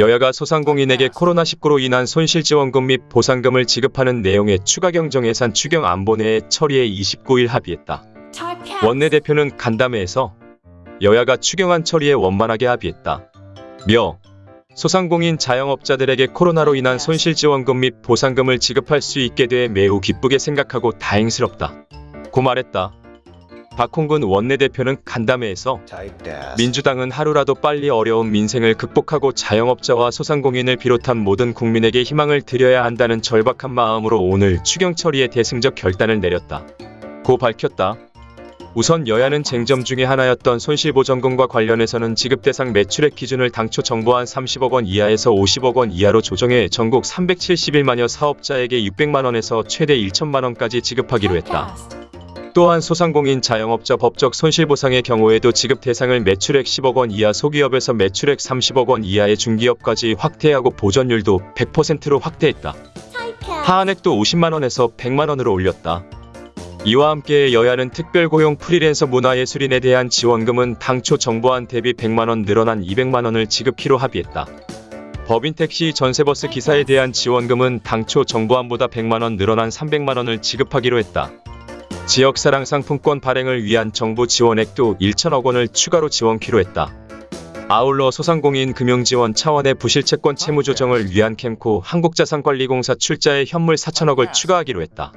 여야가 소상공인에게 코로나19로 인한 손실지원금 및 보상금을 지급하는 내용의 추가 경정 예산 추경 안본회의 처리에 29일 합의했다. 원내대표는 간담회에서 여야가 추경안 처리에 원만하게 합의했다. 며 소상공인 자영업자들에게 코로나로 인한 손실지원금 및 보상금을 지급할 수 있게 돼 매우 기쁘게 생각하고 다행스럽다. 고 말했다. 박홍근 원내대표는 간담회에서 민주당은 하루라도 빨리 어려운 민생을 극복하고 자영업자와 소상공인을 비롯한 모든 국민에게 희망을 드려야 한다는 절박한 마음으로 오늘 추경 처리에 대승적 결단을 내렸다. 고 밝혔다. 우선 여야는 쟁점 중의 하나였던 손실보전금과 관련해서는 지급 대상 매출액 기준을 당초 정부안 30억 원 이하에서 50억 원 이하로 조정해 전국 371만여 사업자에게 600만 원에서 최대 1천만 원까지 지급하기로 했다. 또한 소상공인 자영업자 법적 손실보상의 경우에도 지급 대상을 매출액 10억 원 이하 소기업에서 매출액 30억 원 이하의 중기업까지 확대하고 보전율도 100%로 확대했다. 하한액도 50만 원에서 100만 원으로 올렸다. 이와 함께 여야는 특별고용 프리랜서 문화예술인에 대한 지원금은 당초 정부안 대비 100만 원 늘어난 200만 원을 지급키로 합의했다. 법인 택시 전세버스 기사에 대한 지원금은 당초 정부안보다 100만 원 늘어난 300만 원을 지급하기로 했다. 지역사랑 상품권 발행을 위한 정부 지원액도 1천억 원을 추가로 지원키로 했다. 아울러 소상공인 금융지원 차원의 부실채권 채무 조정을 위한 캠코 한국자산관리공사 출자에 현물 4천억을 추가하기로 했다.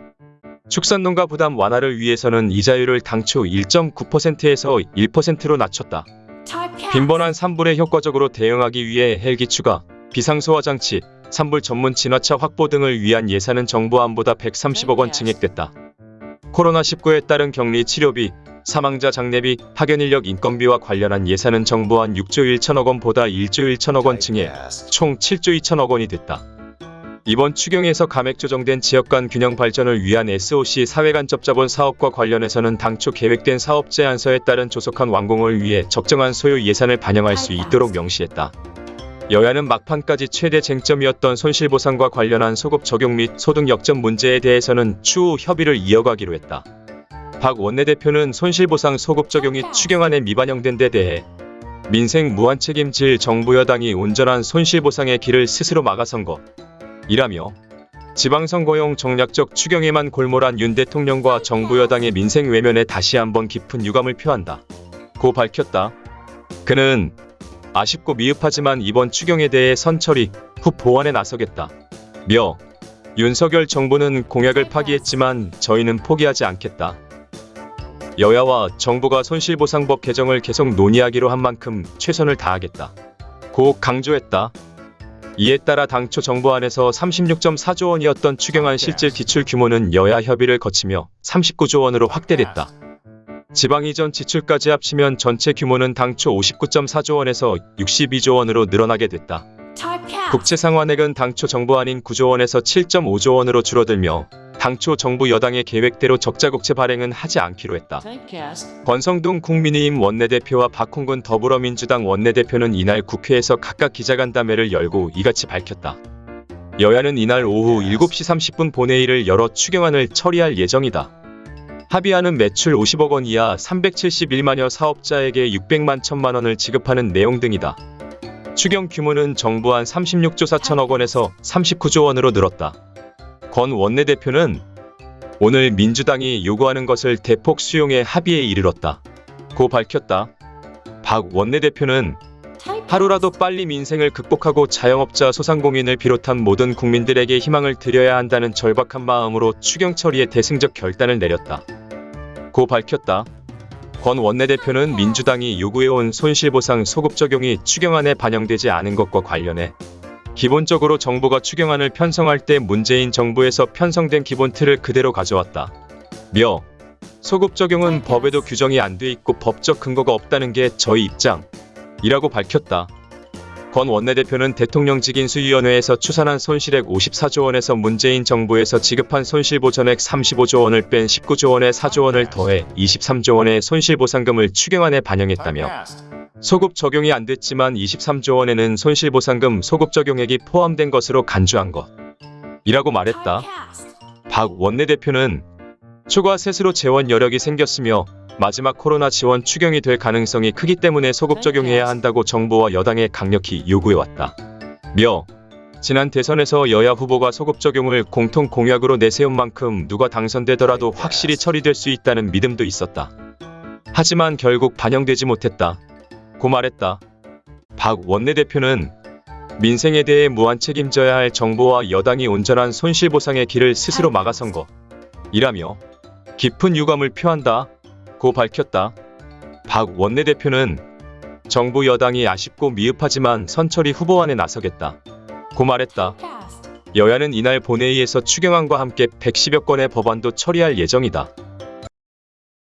축산농가 부담 완화를 위해서는 이자율을 당초 1.9%에서 1%로 낮췄다. 빈번한 산불에 효과적으로 대응하기 위해 헬기 추가, 비상소화 장치, 산불 전문 진화차 확보 등을 위한 예산은 정부 안보다 130억 원 증액됐다. 코로나19에 따른 격리 치료비, 사망자 장례비, 파견 인력 인건비와 관련한 예산은 정부안 6조 1천억 원보다 1조 1천억 원 증액, 총 7조 2천억 원이 됐다. 이번 추경에서 감액 조정된 지역 간 균형 발전을 위한 SOC 사회간 접자본 사업과 관련해서는 당초 계획된 사업 제안서에 따른 조속한 완공을 위해 적정한 소요 예산을 반영할 수 있도록 명시했다. 여야는 막판까지 최대 쟁점이었던 손실보상과 관련한 소급 적용 및 소득 역전 문제에 대해서는 추후 협의를 이어가기로 했다. 박 원내대표는 손실보상 소급 적용이 추경안에 미반영된 데 대해 민생 무한책임질 정부 여당이 온전한 손실보상의 길을 스스로 막아선 것 이라며 지방선거용 정략적 추경에만 골몰한 윤 대통령과 정부 여당의 민생 외면에 다시 한번 깊은 유감을 표한다. 고 밝혔다. 그는 아쉽고 미흡하지만 이번 추경에 대해 선처리 후 보완에 나서겠다. 며 윤석열 정부는 공약을 파기했지만 저희는 포기하지 않겠다. 여야와 정부가 손실보상법 개정을 계속 논의하기로 한 만큼 최선을 다하겠다. 고 강조했다. 이에 따라 당초 정부 안에서 36.4조 원이었던 추경안 실질 기출 규모는 여야 협의를 거치며 39조 원으로 확대됐다. 지방 이전 지출까지 합치면 전체 규모는 당초 59.4조 원에서 62조 원으로 늘어나게 됐다. 국채 상환액은 당초 정부안인 9조 원에서 7.5조 원으로 줄어들며 당초 정부 여당의 계획대로 적자국채 발행은 하지 않기로 했다. 권성동 국민의힘 원내대표와 박홍근 더불어민주당 원내대표는 이날 국회에서 각각 기자간담회를 열고 이같이 밝혔다. 여야는 이날 오후 7시 30분 본회의를 열어 추경안을 처리할 예정이다. 합의안은 매출 50억 원 이하 371만여 사업자에게 600만 1천만 원을 지급하는 내용 등이다. 추경 규모는 정부 안 36조 4천억 원에서 39조 원으로 늘었다. 권 원내대표는 오늘 민주당이 요구하는 것을 대폭 수용해 합의에 이르렀다. 고 밝혔다. 박 원내대표는 하루라도 빨리 민생을 극복하고 자영업자 소상공인을 비롯한 모든 국민들에게 희망을 드려야 한다는 절박한 마음으로 추경 처리에 대승적 결단을 내렸다. 고 밝혔다. 권 원내대표는 민주당이 요구해온 손실보상 소급 적용이 추경안에 반영되지 않은 것과 관련해 기본적으로 정부가 추경안을 편성할 때 문재인 정부에서 편성된 기본 틀을 그대로 가져왔다. 며 소급 적용은 법에도 규정이 안 돼 있고 법적 근거가 없다는 게 저희 입장. 이라고 밝혔다. 권 원내대표는 대통령직 인수위원회에서 추산한 손실액 54조 원에서 문재인 정부에서 지급한 손실보전액 35조 원을 뺀 19조 원의 4조 원을 더해 23조 원의 손실보상금을 추경안에 반영했다며 소급 적용이 안 됐지만 23조 원에는 손실보상금 소급 적용액이 포함된 것으로 간주한 것. 이라고 말했다. 박 원내대표는 추가 세수로 재원 여력이 생겼으며 마지막 코로나 지원 추경이 될 가능성이 크기 때문에 소급 적용해야 한다고 정부와 여당에 강력히 요구해왔다. 며 지난 대선에서 여야 후보가 소급 적용을 공통 공약으로 내세운 만큼 누가 당선되더라도 확실히 처리될 수 있다는 믿음도 있었다. 하지만 결국 반영되지 못했다. 고 말했다. 박 원내대표는 민생에 대해 무한 책임져야 할 정부와 여당이 온전한 손실보상의 길을 스스로 막아선 거. 이라며 깊은 유감을 표한다. 고 밝혔다. 박 원내대표는 정부 여당이 아쉽고 미흡하지만 선처리 후보안에 나서겠다. 고 말했다. 여야는 이날 본회의에서 추경안과 함께 110여 건의 법안도 처리할 예정이다.